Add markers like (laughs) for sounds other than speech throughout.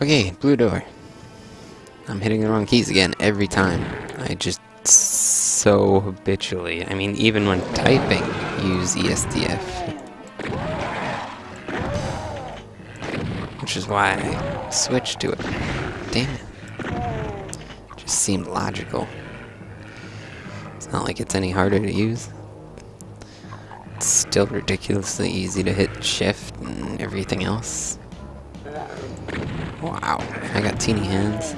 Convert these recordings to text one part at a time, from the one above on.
Okay, blue door. I'm hitting the wrong keys again every time. I just so habitually, I mean even when typing, use ESDF. Which is why I switched to it. Damn it. Just seemed logical. It's not like it's any harder to use. It's still ridiculously easy to hit shift and everything else. Wow, I got teeny hands.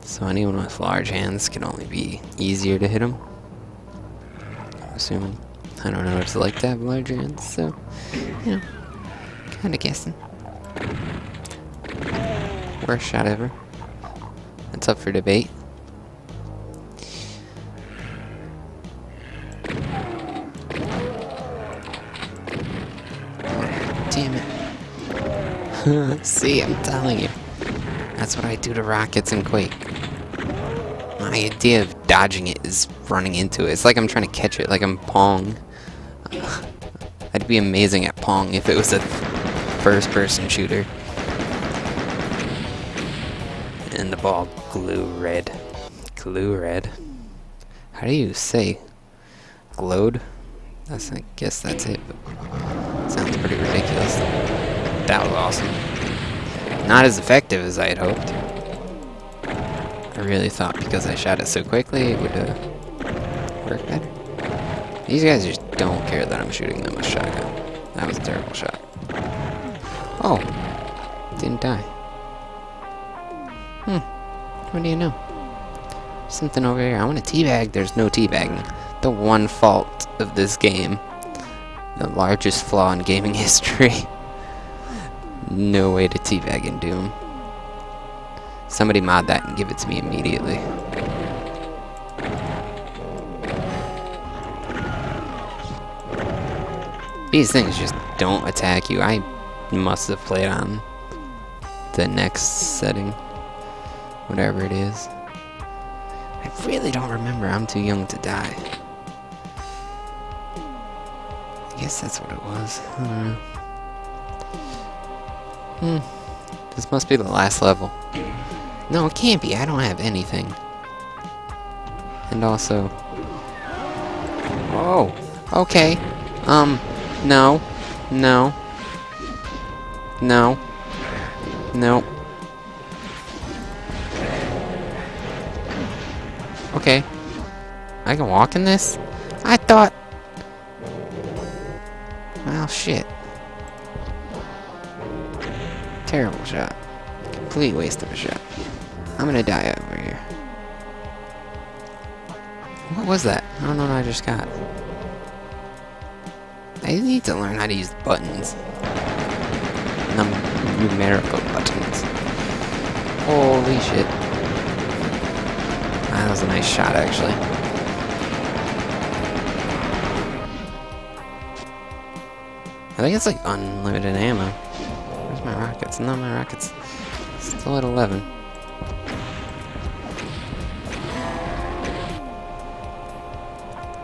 So anyone with large hands can only be easier to hit them. I'm assuming. I don't know what it's like to have large hands, so, you know, kinda guessing. Worst shot ever. It's up for debate. Damn it. (laughs) See, I'm telling you. That's what I do to rockets in Quake. My idea of dodging it is running into it. It's like I'm trying to catch it, like I'm Pong. (laughs) I'd be amazing at Pong if it was a first-person shooter. And the ball glue red. Glue red. How do you say glowed? That's I guess that's it. Sounds pretty ridiculous. That was awesome. Not as effective as I had hoped. I really thought because I shot it so quickly it would uh, work better. These guys just don't care that I'm shooting them with shotgun. That was a terrible shot. Oh, didn't die. Hmm, what do you know? Something over here. I want a teabag. There's no teabagging. The one fault of this game. The largest flaw in gaming (laughs) history. No way to teabag in Doom. Somebody mod that and give it to me immediately. These things just don't attack you. I must have played on the next setting. Whatever it is. I really don't remember. I'm too young to die. I guess that's what it was. I don't know. Hmm. This must be the last level. No, it can't be. I don't have anything. And also... Oh, okay. Um, no. No. No. No. Okay. I can walk in this? I thought... Well, shit. Terrible shot. Complete waste of a shot. I'm gonna die over here. What was that? I don't know what I just got. I need to learn how to use buttons. Num numerical buttons. Holy shit. That was a nice shot, actually. I think it's like unlimited ammo. My rockets? No, my rockets still at 11.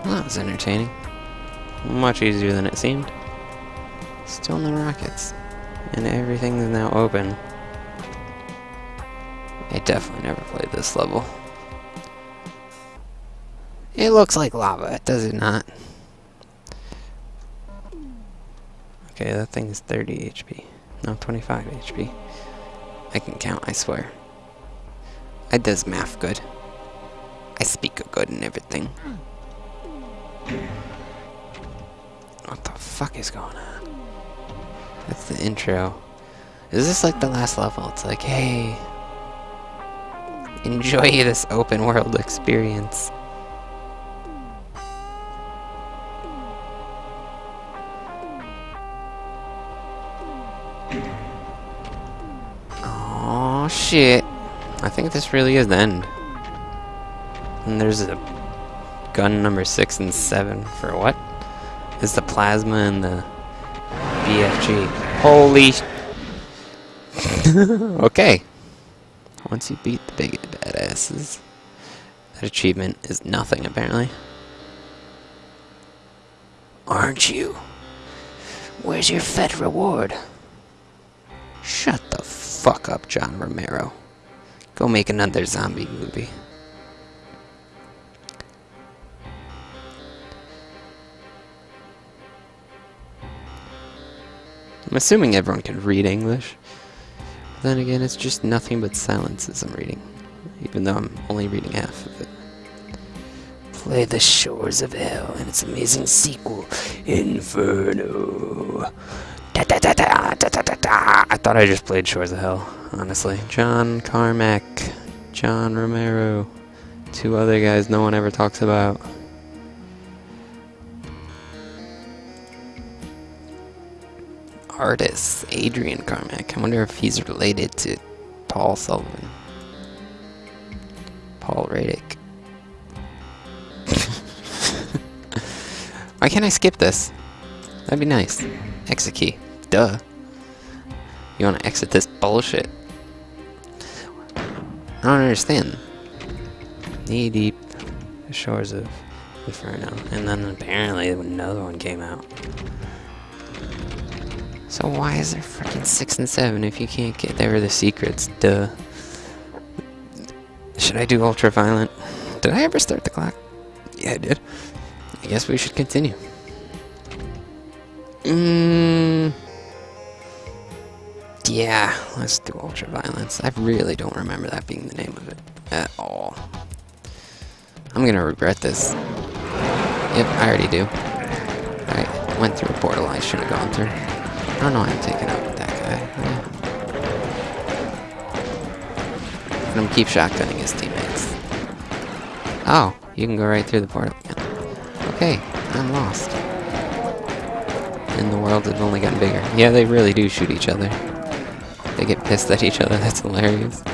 Well, that was entertaining. Much easier than it seemed. Still no rockets. And everything is now open. I definitely never played this level. It looks like lava, does it not? Okay, that thing is 30 HP. No, 25 HP. I can count, I swear. I does math good. I speak good and everything. What the fuck is going on? That's the intro. Is this like the last level? It's like, hey, enjoy this open world experience. Shit. I think this really is the end. And there's a gun number 6 and 7 for what? Is the plasma and the BFG. Holy (laughs) Okay. Once you beat the big badasses, that achievement is nothing apparently. Aren't you? Where's your fed reward? Shut the fuck up, John Romero. Go make another zombie movie. I'm assuming everyone can read English. Then again, it's just nothing but silences I'm reading. Even though I'm only reading half of it. Play The Shores of Hell and its amazing sequel, Inferno. I thought I just played Shores of Hell, honestly. John Carmack, John Romero, two other guys no one ever talks about. Artist, Adrian Carmack. I wonder if he's related to Paul Sullivan. Paul Radek. (laughs) Why can't I skip this? That'd be nice. Exit key. Duh. You want to exit this bullshit? I don't understand. Knee deep, the shores of Inferno, and then apparently another one came out. So why is there freaking six and seven if you can't get there with the secrets? Duh. Should I do ultraviolent? Did I ever start the clock? Yeah, I did. I guess we should continue. Mmm. Yeah, let's do ultraviolence. I really don't remember that being the name of it at all. I'm gonna regret this. Yep, I already do. I went through a portal I shouldn't have gone through. I don't know why I'm taking out that guy. Yeah. Let him keep shotgunning his teammates. Oh, you can go right through the portal again. Okay, I'm lost. And the world has only gotten bigger. Yeah, they really do shoot each other. They get pissed at each other, (laughs) that's hilarious.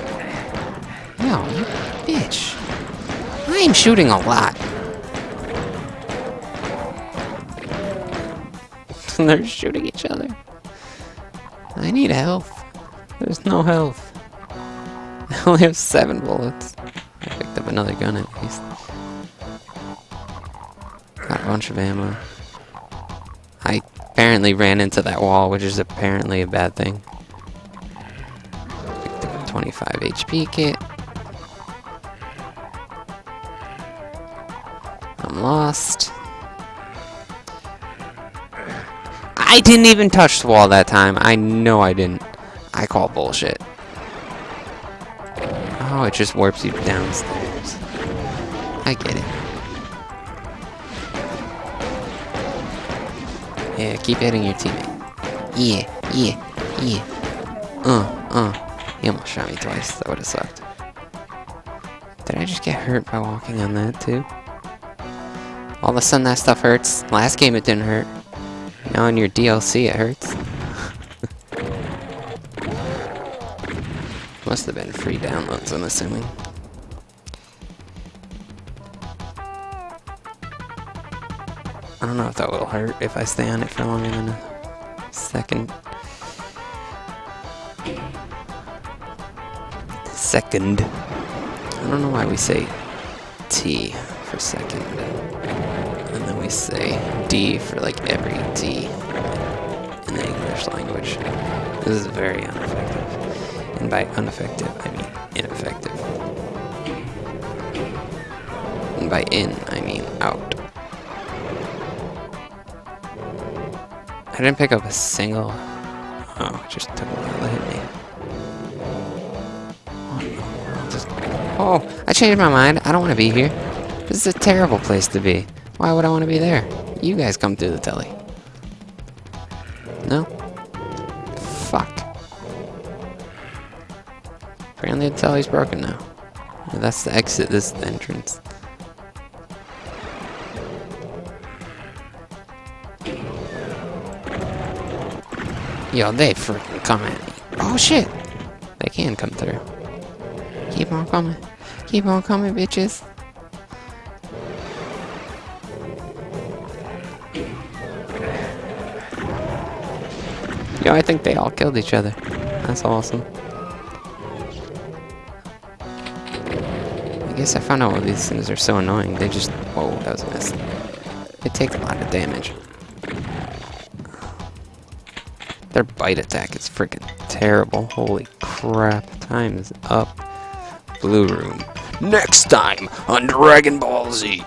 No, you bitch. I'm shooting a lot. (laughs) They're shooting each other. I need health. There's no health. (laughs) I only have seven bullets. I picked up another gun at least. Got a bunch of ammo. I apparently ran into that wall, which is apparently a bad thing. Picked up a 25 HP kit. I'm lost. I didn't even touch the wall that time. I know I didn't. I call bullshit. Oh, it just warps you downstairs. I get it. Yeah, keep hitting your teammate. Yeah, yeah, yeah. Uh, uh. He almost shot me twice. That would have sucked. Did I just get hurt by walking on that too? All of a sudden that stuff hurts. Last game it didn't hurt. Now in your DLC it hurts. (laughs) Must have been free downloads, I'm assuming. I don't know if that will hurt if I stay on it for longer than a second. Second. I don't know why we say T for second. And then we say D for like every D in the English language. This is very ineffective. And by ineffective, I mean ineffective. And by in, I mean out. I didn't pick up a single... Oh, just took a while to hit me. Oh, I changed my mind. I don't want to be here. This is a terrible place to be. Why would I want to be there? You guys come through the telly. No? Fuck. Apparently the telly's broken now. That's the exit, this is the entrance. Yo, they freaking come at me. Oh shit! They can come through. Keep on coming. Keep on coming, bitches. Yo, I think they all killed each other. That's awesome. I guess I found out why these things are so annoying. They just... Whoa, that was a miss. They take a lot of damage. Their bite attack is freaking terrible. Holy crap. Time is up. Blue room. Next time on Dragon Ball Z.